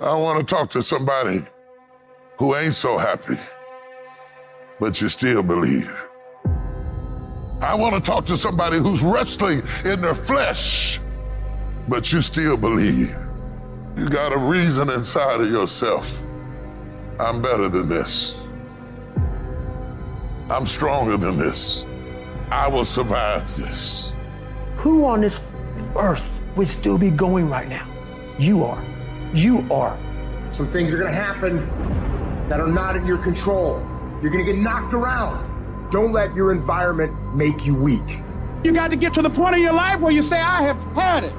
I want to talk to somebody who ain't so happy, but you still believe. I want to talk to somebody who's wrestling in their flesh, but you still believe. You got a reason inside of yourself. I'm better than this. I'm stronger than this. I will survive this. Who on this earth would still be going right now? You are. You are. Some things are going to happen that are not in your control. You're going to get knocked around. Don't let your environment make you weak. You got to get to the point in your life where you say, I have had it.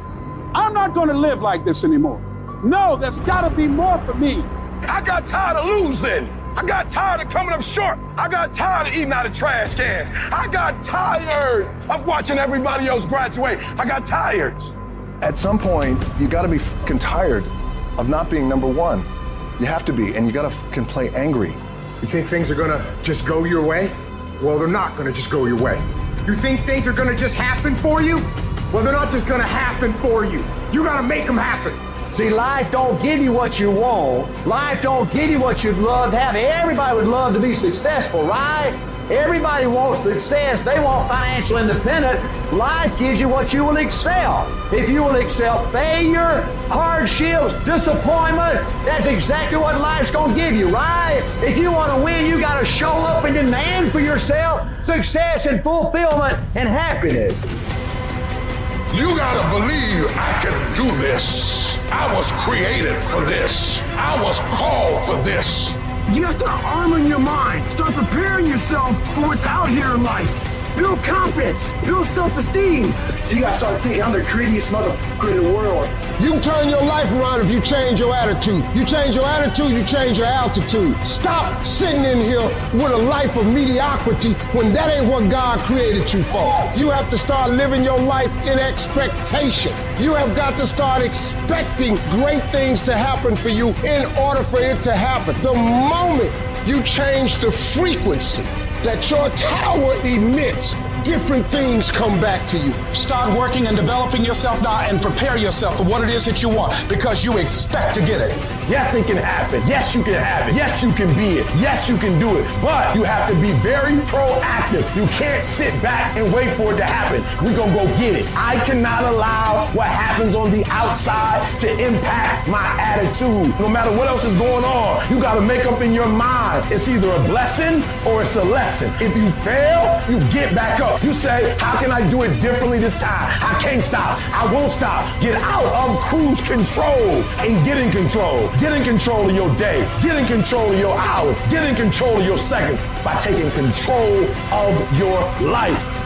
I'm not going to live like this anymore. No, there's got to be more for me. I got tired of losing. I got tired of coming up short. I got tired of eating out of trash cans. I got tired of watching everybody else graduate. I got tired. At some point, you got to be fucking tired of not being number one. You have to be, and you got to can play angry. You think things are gonna just go your way? Well, they're not gonna just go your way. You think things are gonna just happen for you? Well, they're not just gonna happen for you. You gotta make them happen. See, life don't give you what you want. Life don't give you what you'd love to have. Everybody would love to be successful, right? Everybody wants success. They want financial independence. Life gives you what you will excel. If you will excel failure, hardships, disappointment, that's exactly what life's going to give you, right? If you want to win, you got to show up and demand for yourself success and fulfillment and happiness. You gotta believe I can do this. I was created for this. I was called for this. You have to arming your mind. Start preparing yourself for what's out here in life. Build confidence. Build self-esteem. You gotta start thinking, I'm the greatest motherfucker in the world. You can turn your life around if you change your attitude. You change your attitude, you change your altitude. Stop sitting in here with a life of mediocrity when that ain't what God created you for. You have to start living your life in expectation. You have got to start expecting great things to happen for you in order for it to happen. The moment you change the frequency that your tower emits, different things come back to you. Start working and developing yourself now and prepare yourself for what it is that you want because you expect to get it. Yes, it can happen. Yes, you can have it. Yes, you can be it. Yes, you can do it. But you have to be very proactive. You can't sit back and wait for it to happen. We're going to go get it. I cannot allow what happens on the outside to impact my attitude. No matter what else is going on, you got to make up in your mind. It's either a blessing or it's a lesson. If you fail, you get back up. You say, how can I do it differently this time? I can't stop. I won't stop. Get out of cruise control and get in control. Get in control of your day. Get in control of your hours. Get in control of your seconds by taking control of your life.